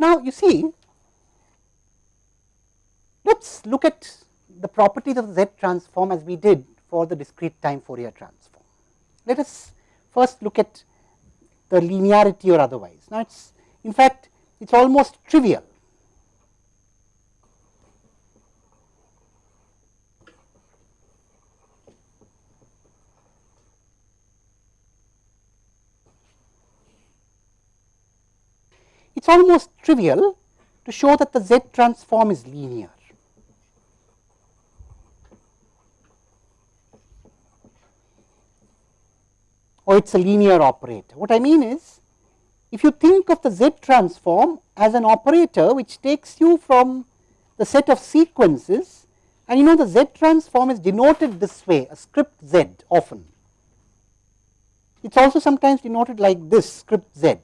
Now, you see let us look at the properties of the Z transform as we did for the discrete time Fourier transform. Let us first look at the linearity or otherwise. Now, it is in fact, it is almost trivial. Almost trivial to show that the Z transform is linear. or it is a linear operator. What I mean is, if you think of the Z transform as an operator which takes you from the set of sequences and you know the Z transform is denoted this way a script Z often. It is also sometimes denoted like this script Z.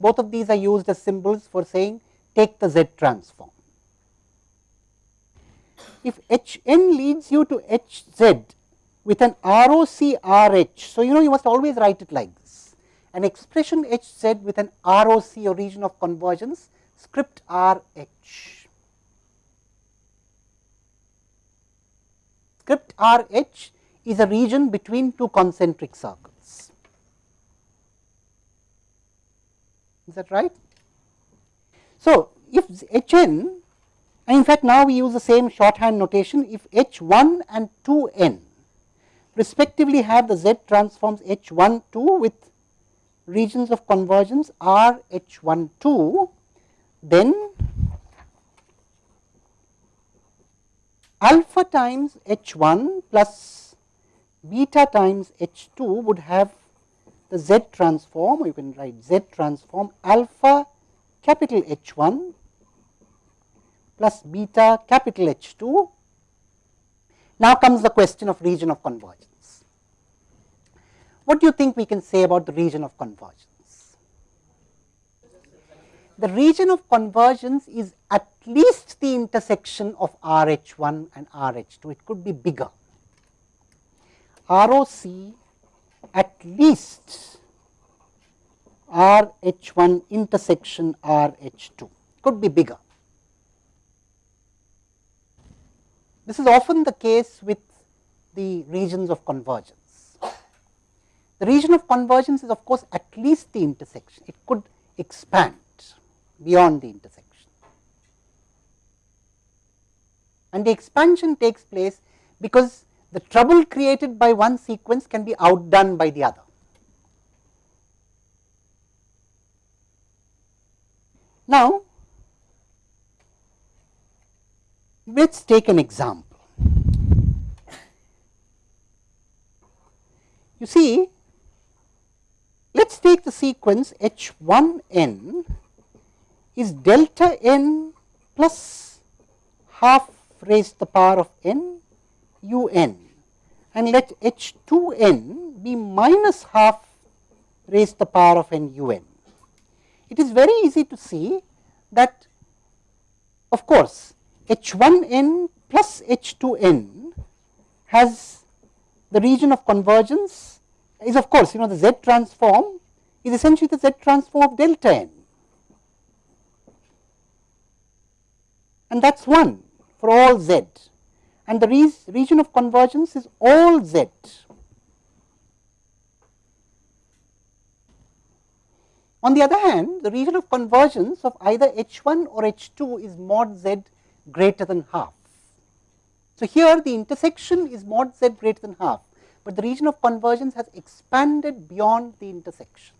Both of these are used as symbols for saying take the Z transform. If H n leads you to H z with an ROC RH. So, you know you must always write it like this an expression H z with an ROC or region of convergence script RH. Script RH is a region between two concentric circles. Is that right? So, if H n and in fact, now we use the same shorthand notation if H 1 and 2 n respectively have the Z transforms H 1 2 with regions of convergence R H 1 2, then alpha times H 1 plus beta times H 2 would have the Z transform, you can write Z transform alpha capital H 1 plus beta capital H 2 now comes the question of region of convergence. What do you think we can say about the region of convergence? The region of convergence is at least the intersection of R h 1 and R h 2, it could be bigger. ROC at least R h 1 intersection R h 2 could be bigger. This is often the case with the regions of convergence. The region of convergence is of course at least the intersection, it could expand beyond the intersection. And the expansion takes place because the trouble created by one sequence can be outdone by the other. Now, Let us take an example. You see, let us take the sequence h 1 n is delta n plus half raised to the power of n u n and let h 2 n be minus half raised to the power of n u n. It is very easy to see that of course, h 1 n plus h 2 n has the region of convergence is of course, you know the z transform is essentially the z transform of delta n and that is 1 for all z and the re region of convergence is all z. On the other hand, the region of convergence of either h 1 or h 2 is mod z greater than half. So, here the intersection is mod z greater than half, but the region of convergence has expanded beyond the intersection,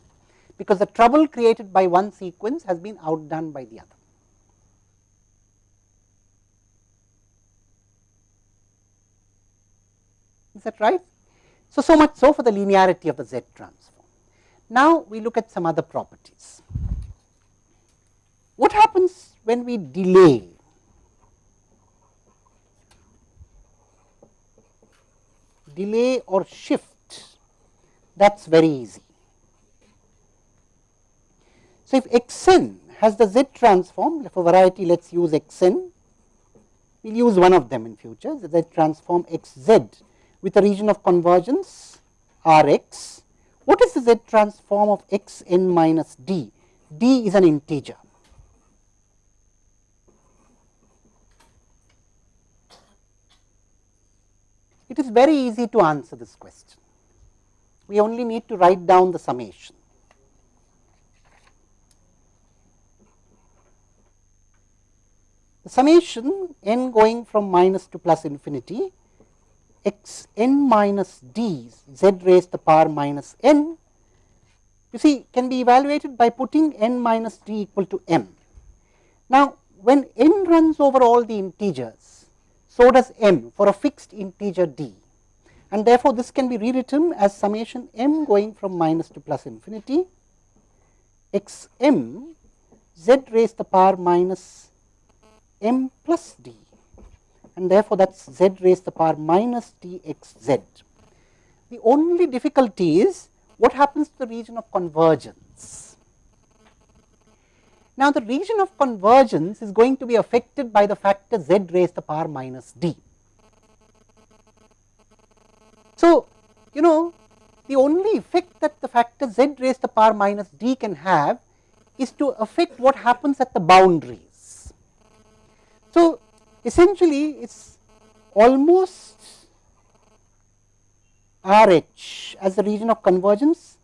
because the trouble created by one sequence has been outdone by the other. Is that right? So, so much so for the linearity of the Z transform. Now, we look at some other properties. What happens when we delay delay or shift that is very easy. So, if x n has the z transform for variety let us use x n, we will use one of them in future the z transform x z with a region of convergence R x. What is the Z transform of x n minus d? d is an integer. It is very easy to answer this question. We only need to write down the summation. The summation n going from minus to plus infinity x n minus d z raised to the power minus n. You see can be evaluated by putting n minus d equal to m. Now, when n runs over all the integers, so does m for a fixed integer d. And therefore, this can be rewritten as summation m going from minus to plus infinity. X m z raised to the power minus m plus d and therefore, that is z raised to the power minus t x z. The only difficulty is what happens to the region of convergence. Now, the region of convergence is going to be affected by the factor z raised to the power minus d. So, you know the only effect that the factor z raised to the power minus d can have is to affect what happens at the boundaries. Essentially it is almost R h as the region of convergence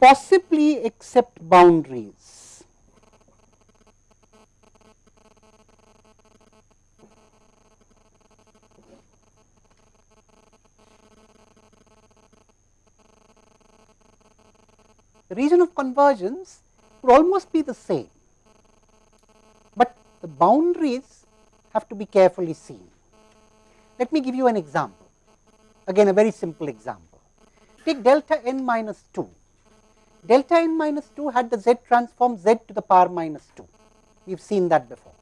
possibly except boundaries. The region of convergence would almost be the same, but the boundaries have to be carefully seen. Let me give you an example, again a very simple example. Take delta n minus 2. Delta n minus 2 had the z transform z to the power minus 2. We have seen that before.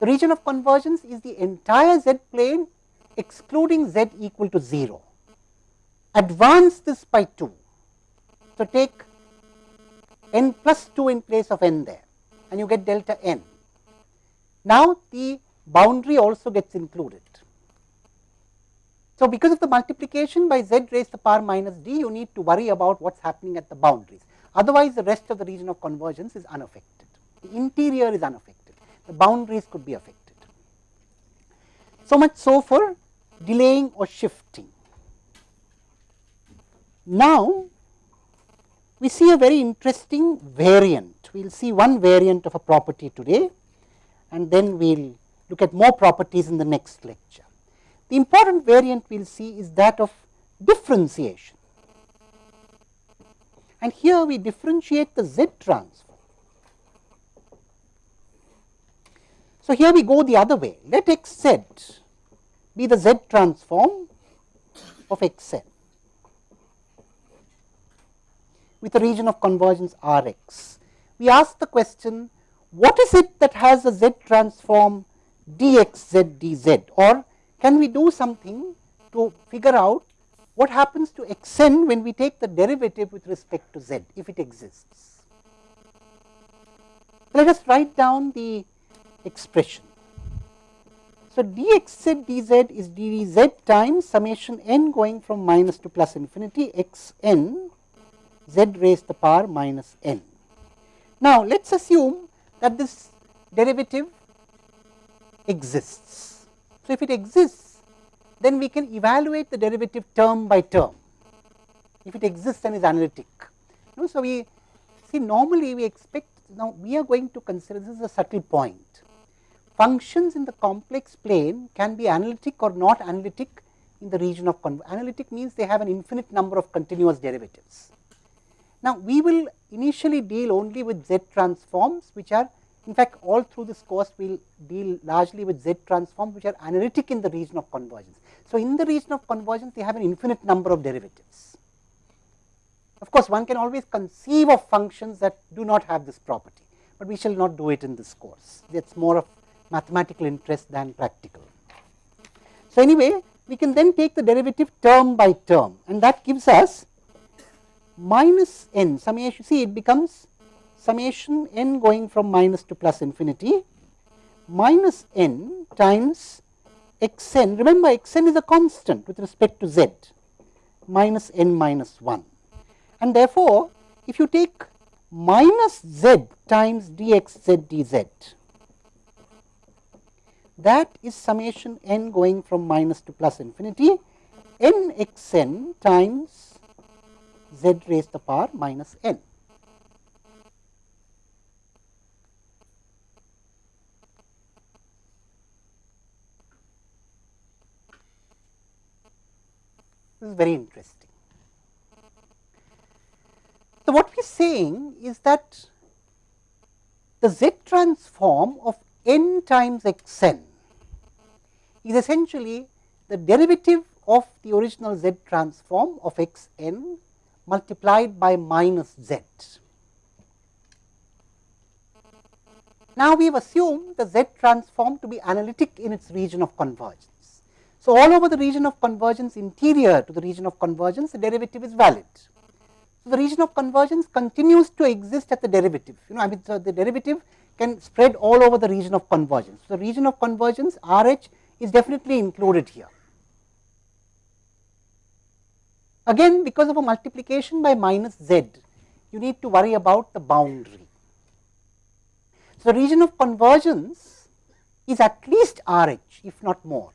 The region of convergence is the entire z plane excluding z equal to 0. Advance this by 2. So, take n plus 2 in place of n there and you get delta n. Now, the boundary also gets included. So, because of the multiplication by z raised to the power minus d, you need to worry about what is happening at the boundaries. Otherwise, the rest of the region of convergence is unaffected. The interior is unaffected. The boundaries could be affected. So much so for delaying or shifting. Now, we see a very interesting variant. We will see one variant of a property today and then we will look at more properties in the next lecture. The important variant we will see is that of differentiation. And here we differentiate the z transform. So, here we go the other way. Let x z be the z transform of x n with a region of convergence R x. We ask the question what is it that has a z transform dx z dz or can we do something to figure out what happens to x n when we take the derivative with respect to z if it exists. Let us write down the expression. So, dx z dz is dz times summation n going from minus to plus infinity x n z raised to the power minus n. Now, let us assume that this derivative exists. So, if it exists, then we can evaluate the derivative term by term. If it exists and is analytic. You know, so, we see normally we expect now we are going to consider this is a subtle point. Functions in the complex plane can be analytic or not analytic in the region of analytic means they have an infinite number of continuous derivatives. Now, we will initially deal only with Z transforms which are in fact, all through this course we will deal largely with Z transforms which are analytic in the region of convergence. So, in the region of convergence they have an infinite number of derivatives. Of course, one can always conceive of functions that do not have this property, but we shall not do it in this course. That is more of mathematical interest than practical. So, anyway, we can then take the derivative term by term and that gives us minus n summation see it becomes summation n going from minus to plus infinity. Minus n times x n remember x n is a constant with respect to z minus n minus 1 and therefore if you take minus z times dx z dz that is summation n going from minus to plus infinity. N x n times z raised to the power minus n. This is very interesting. So, what we are saying is that the z transform of n times x n is essentially the derivative of the original z transform of x n multiplied by minus z. Now, we have assumed the z transform to be analytic in its region of convergence. So, all over the region of convergence interior to the region of convergence the derivative is valid. So, the region of convergence continues to exist at the derivative you know I mean so the derivative can spread all over the region of convergence. So, the region of convergence R h is definitely included here. Again because of a multiplication by minus z you need to worry about the boundary. So, the region of convergence is at least R h if not more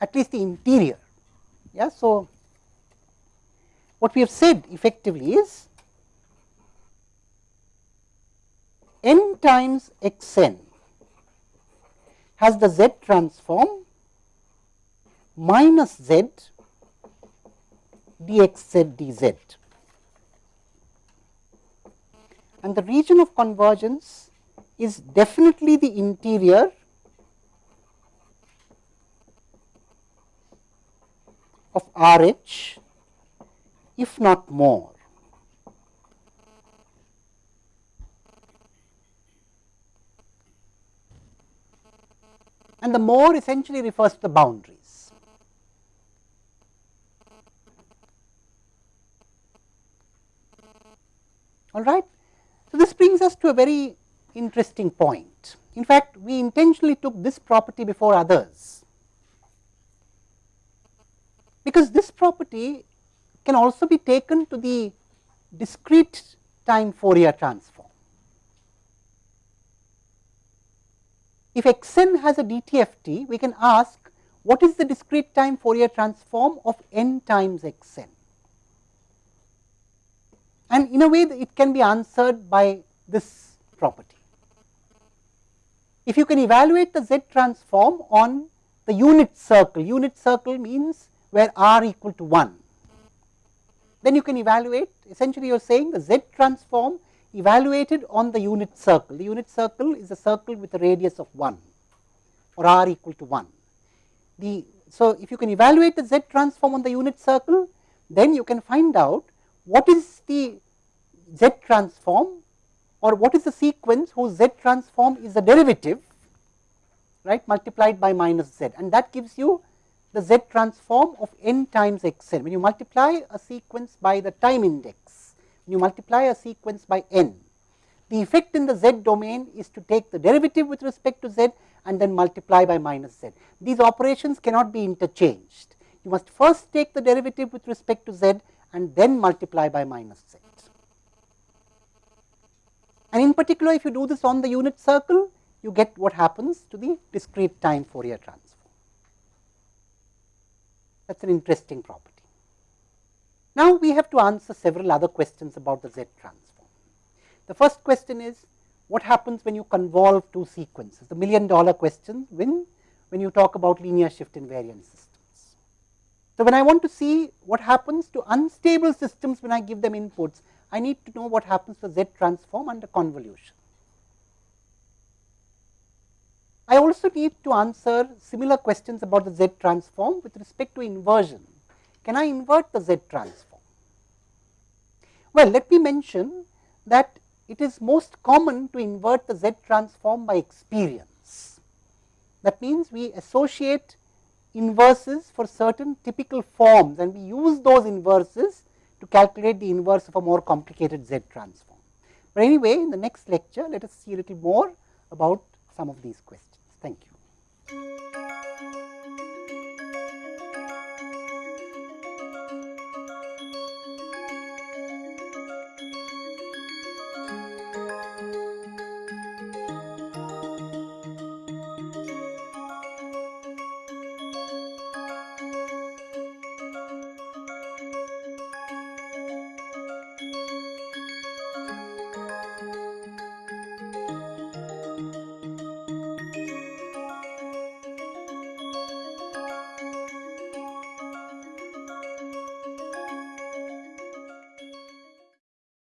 at least the interior. Yeah. So, what we have said effectively is n times x n has the z transform minus z dx z dz and the region of convergence is definitely the interior of R h if not more. And the more essentially refers to the boundaries. All right. So, this brings us to a very interesting point. In fact, we intentionally took this property before others because this property can also be taken to the discrete time Fourier transform. If x n has a DTFT, we can ask what is the discrete time Fourier transform of n times x n. And in a way it can be answered by this property. If you can evaluate the z transform on the unit circle, unit circle means where r equal to 1. Then you can evaluate essentially you are saying the z transform evaluated on the unit circle. The unit circle is a circle with a radius of 1 or r equal to 1. The, so, if you can evaluate the z transform on the unit circle, then you can find out what is the z transform or what is the sequence whose z transform is the derivative right multiplied by minus z and that gives you the z transform of n times x n. When you multiply a sequence by the time index, you multiply a sequence by n, the effect in the z domain is to take the derivative with respect to z and then multiply by minus z. These operations cannot be interchanged. You must first take the derivative with respect to z and then multiply by minus z. And in particular, if you do this on the unit circle, you get what happens to the discrete time Fourier transform that is an interesting property. Now, we have to answer several other questions about the Z transform. The first question is what happens when you convolve two sequences, the million dollar question when, when you talk about linear shift invariant systems. So, when I want to see what happens to unstable systems when I give them inputs, I need to know what happens to Z transform under convolution. I also need to answer similar questions about the Z transform with respect to inversion. Can I invert the Z transform? Well, let me mention that it is most common to invert the Z transform by experience. That means, we associate inverses for certain typical forms and we use those inverses to calculate the inverse of a more complicated Z transform. But anyway, in the next lecture, let us see a little more about some of these questions. Thank you.